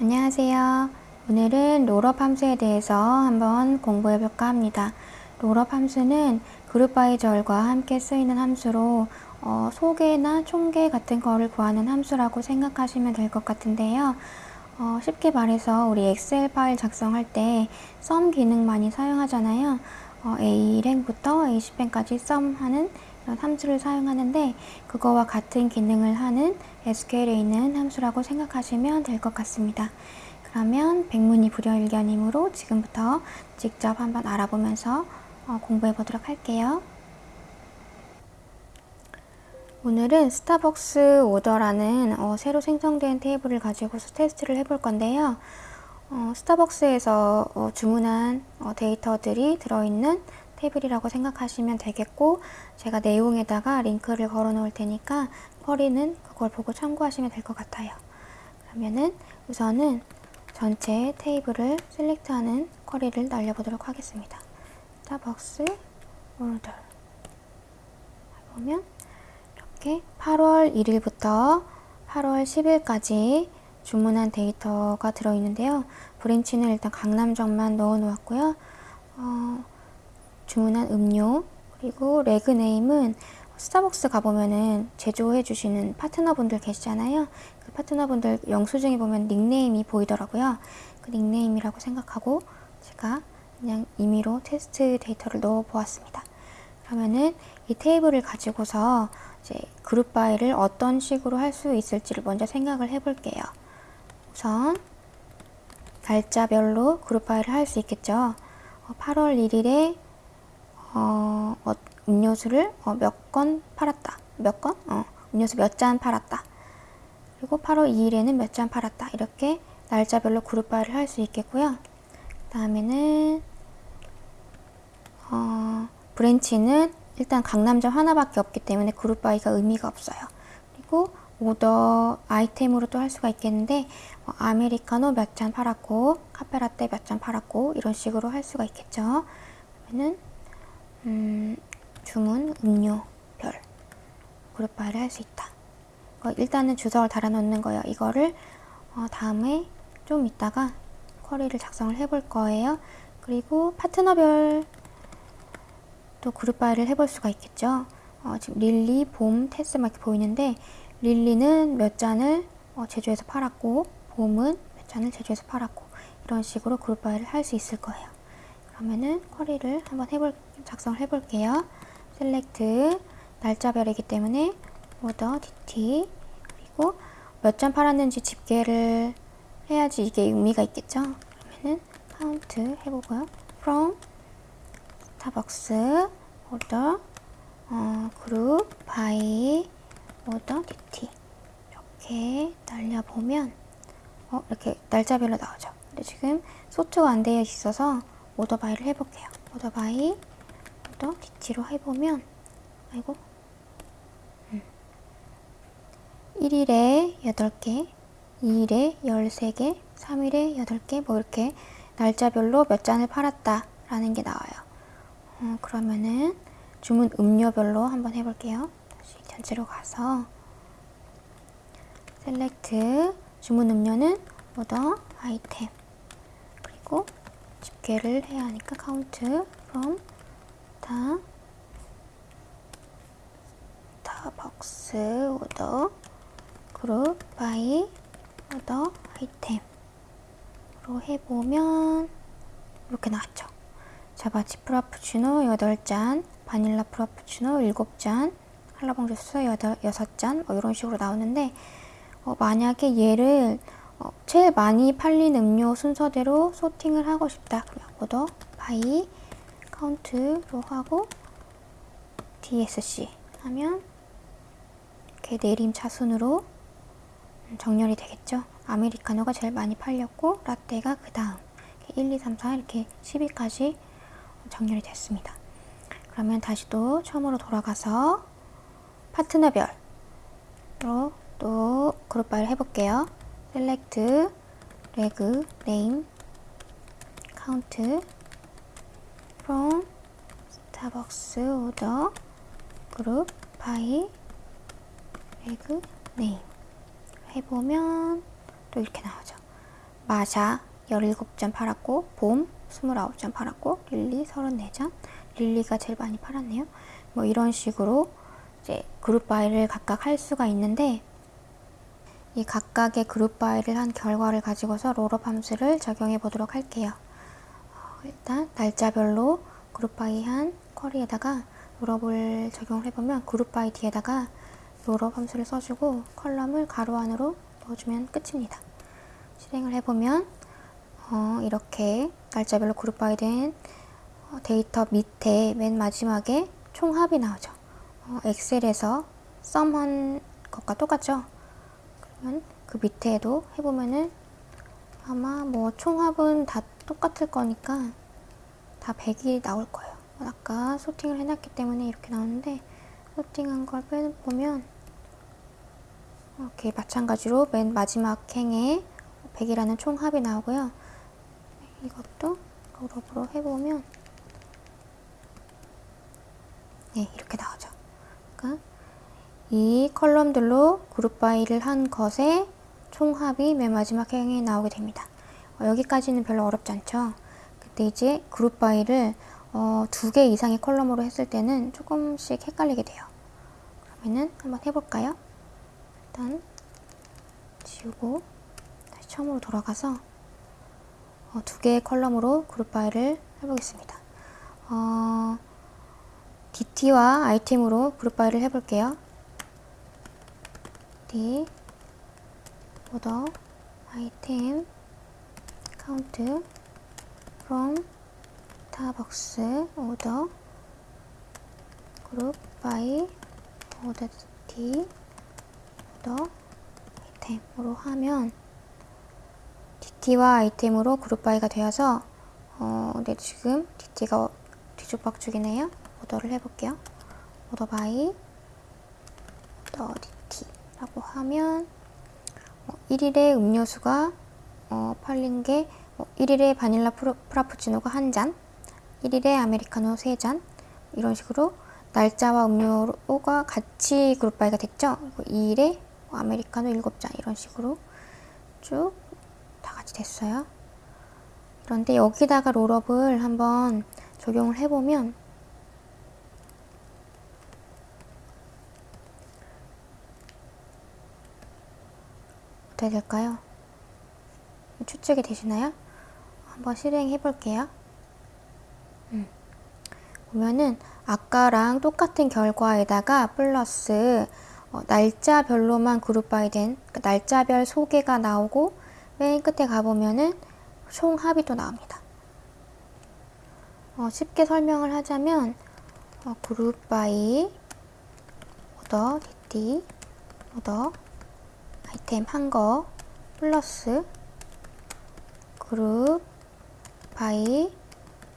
안녕하세요. 오늘은 rollup 함수에 대해서 한번 공부해 볼까 합니다. rollup 함수는 group by 절과 함께 쓰이는 함수로 어, 소계나 총계 같은 거를 구하는 함수라고 생각하시면 될 것 같은데요. 어, 쉽게 말해서 우리 엑셀 파일 작성할 때 sum 기능 많이 사용하잖아요. 어, A1행부터 A10행까지 sum하는 함수를 사용하는데 그거와 같은 기능을 하는 SQL에 있는 함수라고 생각하시면 될 것 같습니다. 그러면 백문이 불여일견이므로 지금부터 직접 한번 알아보면서 어, 공부해 보도록 할게요. 오늘은 스타벅스 오더라는 어, 새로 생성된 테이블을 가지고서 테스트를 해볼 건데요. 어, 스타벅스에서 어, 주문한 어, 데이터들이 들어있는 테이블이라고 생각하시면 되겠고 제가 내용에다가 링크를 걸어 놓을 테니까 query는 그걸 보고 참고하시면 될 것 같아요. 그러면은 우선은 전체 테이블을 select하는 query를 날려보도록 하겠습니다. 스타벅스 오더 보면 이렇게 8월 1일부터 8월 10일까지 주문한 데이터가 들어있는데요. branch는 일단 강남점만 넣어 놓았고요. 어, 주문한 음료 그리고 reg name은 스타벅스 가보면은 제조해 주시는 파트너분들 계시잖아요. 그 파트너분들 영수증에 보면 닉네임이 보이더라고요. 그 닉네임이라고 생각하고 제가 그냥 임의로 테스트 데이터를 넣어 보았습니다. 그러면은 이 테이블을 가지고서 이제 group by를 어떤 식으로 할 수 있을지를 먼저 생각을 해 볼게요. 우선 날짜별로 그룹 바이를 할 수 있겠죠. 8월 1일에 어, 어, 음료수를 어, 몇 건 팔았다. 몇 건? 어, 음료수 몇 잔 팔았다. 그리고 8월 2일에는 몇 잔 팔았다. 이렇게 날짜별로 그룹바를 할 수 있겠고요. 그 다음에는 어, 브랜치는 일단 강남점 하나밖에 없기 때문에 그룹바이가 의미가 없어요. 그리고 오더 아이템으로 또할 수가 있겠는데 어, 아메리카노 몇 잔 팔았고 카페라떼 몇 잔 팔았고 이런 식으로 할 수가 있겠죠. 그러면은 음, 주문, 음료 별 그룹 파일을 할수 있다. 어, 일단은 주석을 달아놓는 거예요. 이거를 어, 다음에 좀 이따가 쿼리를 작성을 해볼 거예요. 그리고 파트너별 또 group by를 해볼 수가 있겠죠. 어, 지금 릴리, 봄, 테스 막 이렇게 보이는데 릴리는 몇 잔을 어, 제조해서 팔았고 봄은 몇 잔을 제조해서 팔았고 이런 식으로 group by를 할수 있을 거예요. 그러면은 query를 한번 해볼 작성을 해볼게요. select 날짜별이기 때문에 order dt 그리고 몇 잔 팔았는지 집계를 해야지 이게 의미가 있겠죠. 그러면은 count 해보고요. from 스타벅스 order 어, group by order dt 이렇게 날려보면 어, 이렇게 날짜별로 나오죠. 근데 지금 sort가 안 되어 있어서 order by를 해볼게요. 오더 바이 또 뒤치로 해보면 아이고. 음. 1일에 8개 2일에 13개 3일에 8개 뭐 이렇게 날짜별로 몇 잔을 팔았다 라는 게 나와요. 어, 그러면은 주문 음료별로 한번 해볼게요. 다시 전체로 가서. select 주문 음료는 order item. 그리고 집계를 해야 하니까 count from 다 스타벅스 오더 그룹 바이 오더 아이템으로 해보면 이렇게 나왔죠. 자바칩 프라푸치노 8잔, 바닐라 프라푸치노 7잔, 한라봉 주스 6잔 뭐 이런 식으로 나오는데 어, 만약에 얘를 어, 제일 많이 팔린 음료 순서대로 sorting을 하고 싶다. 그러면 order by count로 하고 DSC 하면 이렇게 내림차 순으로 정렬이 되겠죠. 아메리카노가 제일 많이 팔렸고 라떼가 그 다음 1, 2, 3, 4 이렇게 10위까지 정렬이 됐습니다. 그러면 다시 또 처음으로 돌아가서 파트너별로 또 group by를 해볼게요. select, reg, name, count from 스타벅스 order group by reg name 해보면 또 이렇게 나오죠. 마샤 17잔 팔았고 봄 29잔 팔았고 릴리 34잔 릴리가 제일 많이 팔았네요. 뭐 이런 식으로 이제 group by를 각각 할 수가 있는데 이 각각의 group by를 한 결과를 가지고서 rollup 함수를 적용해 보도록 할게요. 어, 일단 날짜별로 group by 한 query에다가 rollup을 적용을 해보면 group by 뒤에다가 rollup 함수를 써주고 column을 괄호 안으로 넣어주면 끝입니다. 실행을 해보면 어, 이렇게 날짜별로 group by 된 어, 데이터 밑에 맨 마지막에 총합이 나오죠. 어, 엑셀에서 썸한 것과 똑같죠? 그러면 그 밑에도 해보면은 아마 뭐 총합은 다 똑같을 거니까 다 100이 나올 거예요. 아까 소팅을 해놨기 때문에 이렇게 나오는데 소팅한 걸 빼보면 이렇게 마찬가지로 맨 마지막 행에 100이라는 총합이 나오고요. 이것도 롤업으로 해보면 네 이렇게 나오죠. 이 column들로 group by를 한 것의 총합이 맨 마지막 행에 나오게 됩니다. 어, 여기까지는 별로 어렵지 않죠. 근데 이제 group by를 어, 두개 이상의 column으로 했을 때는 조금씩 헷갈리게 돼요. 그러면은 한번 해볼까요? 일단 지우고 다시 처음으로 돌아가서 어, 두 개의 column으로 group by를 해보겠습니다. 어, DT와 item으로 group by를 해볼게요. D 오더 아이템 카운트 from 스타벅스 오더 그룹 바이 오더 D 오더 아이템으로 하면 DT와 item으로 group by가 되어서 어, 네, 지금 DT가 뒤죽박죽이네요. order를 해볼게요. order by order DT 하면 어, 1일에 음료수가 어, 팔린 게 어, 1일에 바닐라 프로, 프라푸치노가 한 잔, 1일에 아메리카노 3잔 이런 식으로 날짜와 음료가 같이 group by가 됐죠. 2일에 아메리카노 7잔 이런 식으로 쭉 다 같이 됐어요. 그런데 여기다가 롤업을 한번 적용을 해보면 어떻게 될까요? 추측이 되시나요? 한번 실행해 볼게요. 음. 보면은 아까랑 똑같은 결과에다가 플러스 어, 날짜별로만 group by 된 그러니까 날짜별 소계가 나오고 맨 끝에 가보면은 총합이 또 나옵니다. 어, 쉽게 설명을 하자면 어, group by order DT order item 한 거 플러스 group by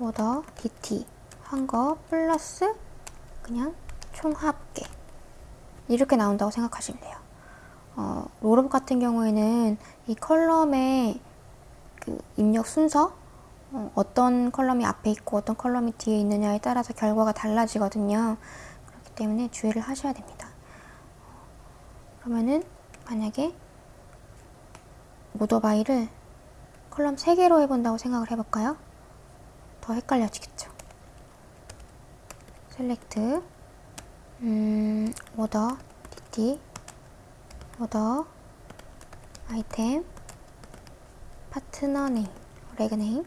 order DT 한 거 플러스 그냥 총 합계 이렇게 나온다고 생각하시면 돼요. 어, rollup 같은 경우에는 이 column의 그 입력 순서 어떤 column이 앞에 있고 어떤 column이 뒤에 있느냐에 따라서 결과가 달라지거든요. 그렇기 때문에 주의를 하셔야 됩니다. 그러면은 만약에 order by를 column 3개로 해본다고 생각을 해볼까요? 더 헷갈려지겠죠. select 음, order dt order item partner name reg name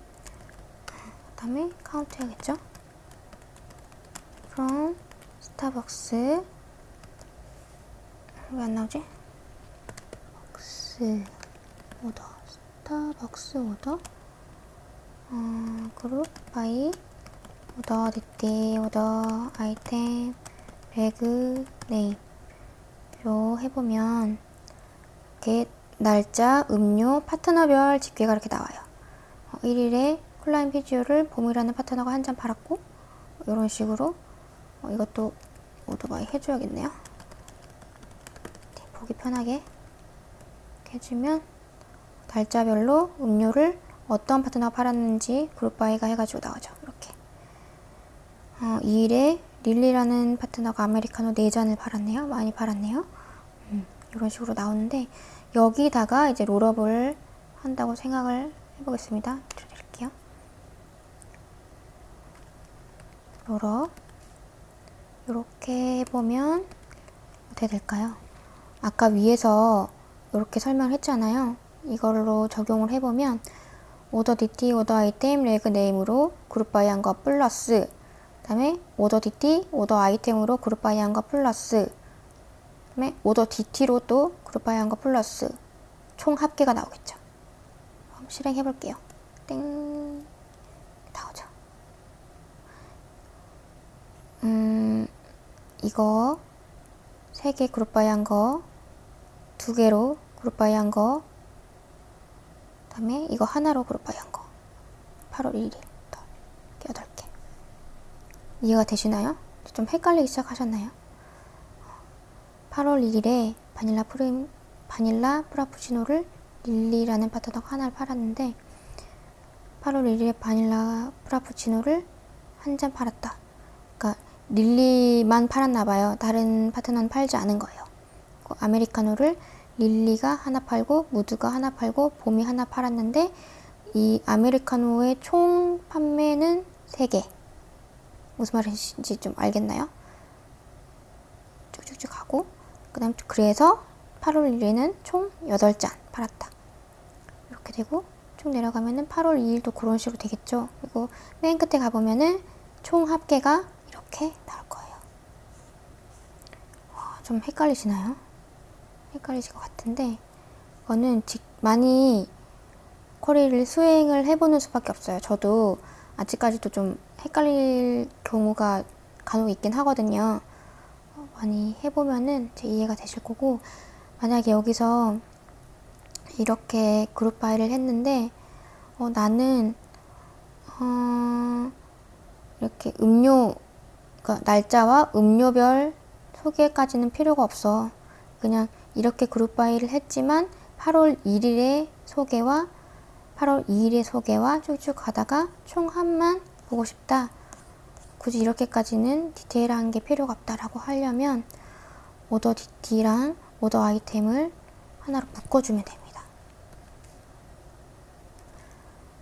그 다음에 카운트 해야겠죠? from 스타벅스 왜 안 나오지? 박스 오더 스타벅스 오더? 어, 그룹? 바이? 오더 디티 오더 아이템 배그 네임로 해보면 이렇게 날짜, 음료, 파트너별 집계가 이렇게 나와요. 어, 1일에 쿨라임 피지오를 봄이라는 파트너가 한 잔 팔았고 이런 식으로 어, 이것도 order by 해줘야겠네요. 네, 보기 편하게 해주면 날짜별로 음료를 어떤 파트너가 팔았는지 그룹바이가 해가지고 나오죠. 이렇게 어, 2일에 릴리라는 파트너가 아메리카노 4잔을 팔았네요. 많이 팔았네요. 음, 이런 식으로 나오는데 여기다가 이제 롤업을 한다고 생각을 해보겠습니다. 드릴게요. 요렇 이렇게 해보면 어떻게 될까요? 아까 위에서 이렇게 설명을 했잖아요. 이걸로 적용을 해보면 오더 DT, 오더 아이템, 레그 네임으로 그룹 바이 한거 플러스 그 다음에 오더 DT, 오더 아이템으로 그룹 바이 한거 플러스 그 다음에 order DT로 또 group by 한거 플러스 총 합계가 나오겠죠. 한번 실행해 볼게요. 땡 나오죠. 음 이거 세 개 group by 한 거 두 개로 group by 한 거 다음에 이거 하나로 group by 한 거 8월 1일 이렇게 8개 이해가 되시나요? 좀 헷갈리기 시작하셨나요? 8월 1일에 바닐라 프림 바닐라 프라푸치노를 릴리라는 파트너가 하나를 팔았는데 8월 1일에 바닐라 프라푸치노를 한 잔 팔았다. 그러니까 릴리만 팔았나 봐요. 다른 파트너는 팔지 않은 거예요. 그 아메리카노를 릴리가 하나 팔고 무드가 하나 팔고 봄이 하나 팔았는데 이 아메리카노의 총 판매는 3개. 무슨 말인지 좀 알겠나요? 쭉쭉쭉 가고 그 다음 그래서 8월 1일에는 총 8잔 팔았다. 이렇게 되고 쭉 내려가면은 8월 2일도 그런 식으로 되겠죠. 그리고 맨 끝에 가보면은 총 합계가 이렇게 나올 거예요. 와, 좀 헷갈리시나요? 헷갈리실 것 같은데 이거는 많이 쿼리를 수행을 해보는 수밖에 없어요. 저도 아직까지도 좀 헷갈릴 경우가 간혹 있긴 하거든요. 어, 많이 해보면은 제 이해가 되실 거고 만약에 여기서 이렇게 그룹 바이를 했는데 어, 나는 어, 이렇게 음료 그러니까 날짜와 음료별 소개까지는 필요가 없어. 그냥 이렇게 그룹 바이를 했지만 8월 1일의 소개와 8월 2일의 소개와 쭉쭉 가다가 총 합만 보고 싶다. 굳이 이렇게까지는 디테일한 게 필요가 없다라고 하려면 오더 DT랑 오더 아이템을 하나로 묶어주면 됩니다.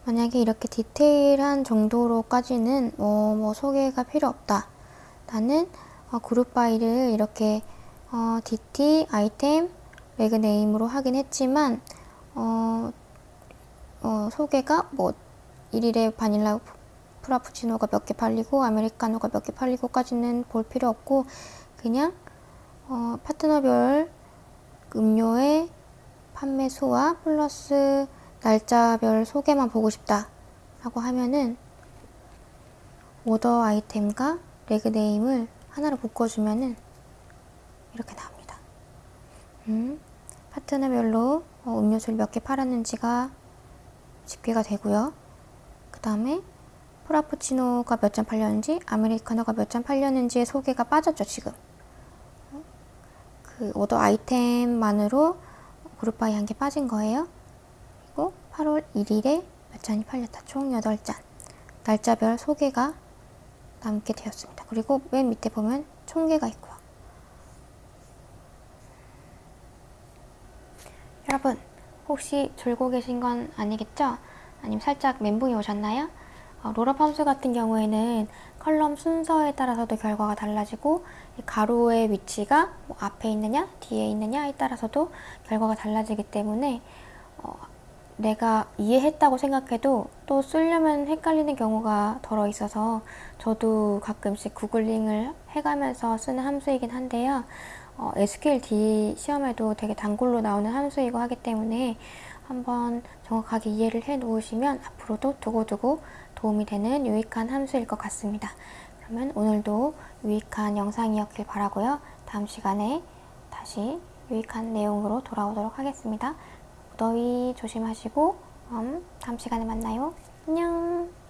만약에 이렇게 디테일한 정도로까지는 뭐, 뭐 소계가 필요 없다. 나는 어, group by를 이렇게 어, DT, item, reg name으로 하긴 했지만 어, 어, 소계가 뭐 1일에 바닐라 프라푸치노가 몇 개 팔리고 아메리카노가 몇 개 팔리고까지는 볼 필요 없고 그냥 어, 파트너별 음료의 판매 수와 플러스 날짜별 소개만 보고 싶다 라고 하면은 오더 아이템과 레그 네임을 하나로 묶어주면은 이렇게 나옵니다. 음, 파트너별로 어, 음료수를 몇 개 팔았는지가 집계가 되고요. 그 다음에 프라푸치노가 몇 잔 팔렸는지 아메리카노가 몇 잔 팔렸는지의 소개가 빠졌죠 지금. 그 오더 아이템만으로 그룹바이 한 개 빠진 거예요. 그리고 8월 1일에 몇 잔이 팔렸다. 총 8잔. 날짜별 소개가 남게 되었습니다. 그리고 맨 밑에 보면 총계가 있고요 여러분 혹시 졸고 계신 건 아니겠죠? 아니면 살짝 멘붕이 오셨나요? 어, 함수 같은 경우에는 컬럼 순서에 따라서도 결과가 달라지고 가로의 위치가 뭐 앞에 있느냐 뒤에 있느냐에 따라서도 결과가 달라지기 때문에 어, 내가 이해했다고 생각해도 또 쓰려면 헷갈리는 경우가 덜어 있어서 저도 가끔씩 구글링을 해가면서 쓰는 함수이긴 한데요. 어, SQL-D 시험에도 되게 단골로 나오는 함수이고 하기 때문에 한번 정확하게 이해를 해 놓으시면 앞으로도 두고두고 도움이 되는 유익한 함수일 것 같습니다. 그러면 오늘도 유익한 영상이었길 바라고요. 다음 시간에 다시 유익한 내용으로 돌아오도록 하겠습니다. 무더위 조심하시고 음, 다음 시간에 만나요. 안녕